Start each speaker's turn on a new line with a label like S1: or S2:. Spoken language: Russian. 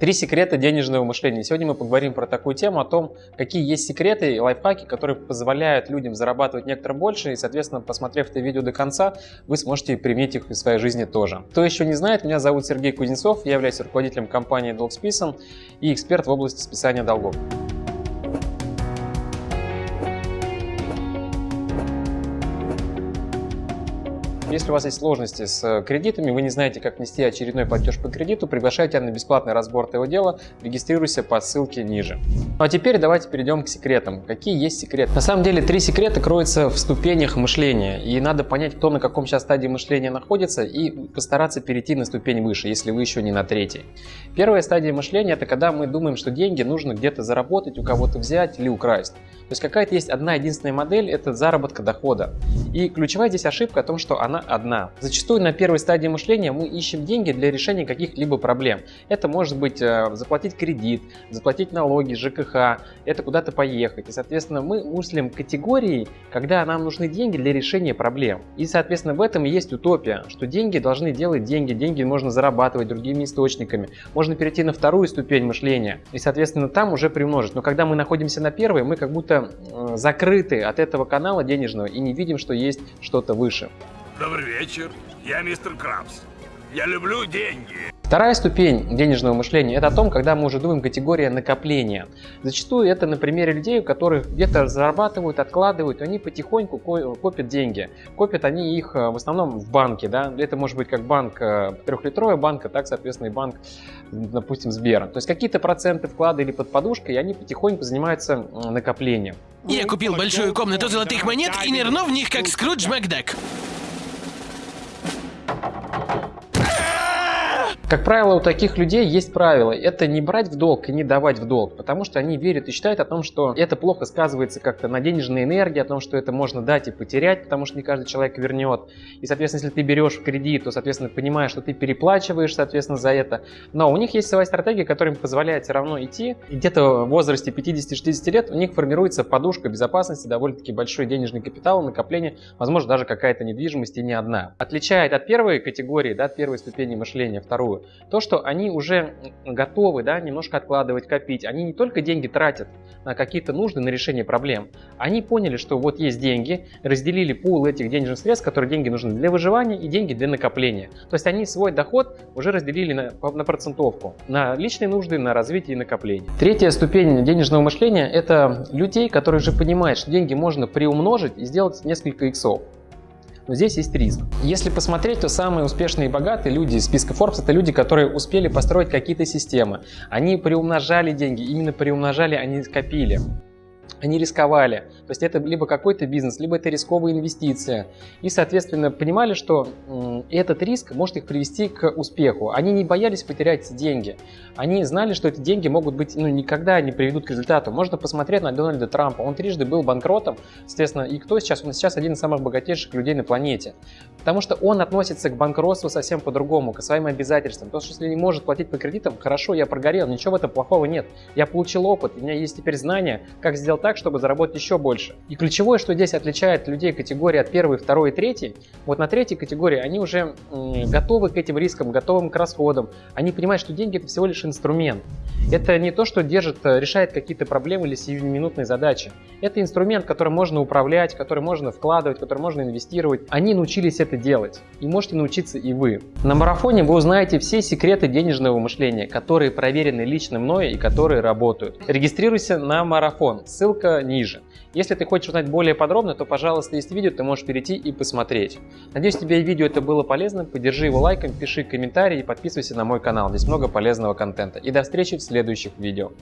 S1: Три секрета денежного мышления. Сегодня мы поговорим про такую тему, о том, какие есть секреты и лайфхаки, которые позволяют людям зарабатывать некоторым больше. И, соответственно, посмотрев это видео до конца, вы сможете применить их в своей жизни тоже. Кто еще не знает, меня зовут Сергей Кузнецов, я являюсь руководителем компании Долгсписан и эксперт в области списания долгов. Если у вас есть сложности с э, кредитами, вы не знаете, как внести очередной платеж по кредиту, приглашайте на бесплатный разбор этого дела, регистрируйся по ссылке ниже. Ну а теперь давайте перейдем к секретам. Какие есть секреты? На самом деле три секрета кроются в ступенях мышления, и надо понять, кто на каком сейчас стадии мышления находится, и постараться перейти на ступень выше, если вы еще не на третьей. Первая стадия мышления – это когда мы думаем, что деньги нужно где-то заработать, у кого-то взять или украсть. То есть какая-то есть одна единственная модель – это заработка дохода. И ключевая здесь ошибка о том, что она одна. Зачастую на первой стадии мышления мы ищем деньги для решения каких-либо проблем. Это может быть э, заплатить кредит, заплатить налоги, ЖКХ, это куда-то поехать. И, соответственно, мы мыслим категорией, когда нам нужны деньги для решения проблем. И, соответственно, в этом и есть утопия, что деньги должны делать деньги, деньги можно зарабатывать другими источниками. Можно перейти на вторую ступень мышления и, соответственно, там уже примножить. Но когда мы находимся на первой, мы как будто э, закрыты от этого канала денежного и не видим, что есть что-то выше.
S2: Добрый вечер, я мистер Крабс. Я люблю деньги.
S1: Вторая ступень денежного мышления – это о том, когда мы уже думаем категория накопления. Зачастую это на примере людей, у которых где-то зарабатывают, откладывают, они потихоньку копят деньги. Копят они их э, в основном в банке. Да? Это может быть как банк э, трехлитровая банка, так, соответственно, и банк, допустим, Сбера. То есть какие-то проценты вклада или под подушкой, и они потихоньку занимаются накоплением.
S3: Я купил большую комнату золотых монет и нырну в них, как Скрудж Макдак.
S1: Как правило, у таких людей есть правило. Это не брать в долг и не давать в долг, потому что они верят и считают о том, что это плохо сказывается как-то на денежной энергии, о том, что это можно дать и потерять, потому что не каждый человек вернет. И, соответственно, если ты берешь в кредит, то, соответственно, понимаешь, что ты переплачиваешь, соответственно, за это. Но у них есть своя стратегия, которая им позволяет все равно идти. И где-то в возрасте 50-60 лет у них формируется подушка безопасности, довольно-таки большой денежный капитал, накопление, возможно, даже какая-то недвижимость и не одна. Отличает от первой категории, да, от первой ступени мышления, вторую, то, что они уже готовы да, немножко откладывать, копить. Они не только деньги тратят на какие-то нужды, на решение проблем. Они поняли, что вот есть деньги, разделили пул этих денежных средств, которые деньги нужны для выживания и деньги для накопления. То есть они свой доход уже разделили на, на процентовку, на личные нужды, на развитие и накопление. Третья ступень денежного мышления – это людей, которые уже понимают, что деньги можно приумножить и сделать несколько иксов. Но здесь есть риск. Если посмотреть, то самые успешные и богатые люди из списка Forbes это люди, которые успели построить какие-то системы. Они приумножали деньги, именно приумножали, они скопили они рисковали. То есть это либо какой-то бизнес, либо это рисковая инвестиция. И, соответственно, понимали, что этот риск может их привести к успеху. Они не боялись потерять деньги. Они знали, что эти деньги могут быть, ну, никогда не приведут к результату. Можно посмотреть на Дональда Трампа. Он трижды был банкротом, соответственно, и кто сейчас? Он сейчас один из самых богатейших людей на планете. Потому что он относится к банкротству совсем по-другому, к своим обязательствам. То, что если не может платить по кредитам, хорошо, я прогорел, ничего в этом плохого нет. Я получил опыт, у меня есть теперь знания, как сделать так, чтобы заработать еще больше. И ключевое, что здесь отличает людей категории от первой, второй и третьей, вот на третьей категории они уже готовы к этим рискам, готовы к расходам. Они понимают, что деньги это всего лишь инструмент. Это не то, что держит, э, решает какие-то проблемы или сиюминутные задачи. Это инструмент, которым можно управлять, который можно вкладывать, который можно инвестировать. Они научились это делать. И можете научиться и вы. На марафоне вы узнаете все секреты денежного мышления, которые проверены лично мной и которые работают. Регистрируйся на марафон. Ссылка ниже. Если ты хочешь узнать более подробно, то, пожалуйста, есть видео, ты можешь перейти и посмотреть. Надеюсь, тебе видео это было полезно. Поддержи его лайком, пиши комментарий и подписывайся на мой канал. Здесь много полезного контента. И до встречи в следующих видео.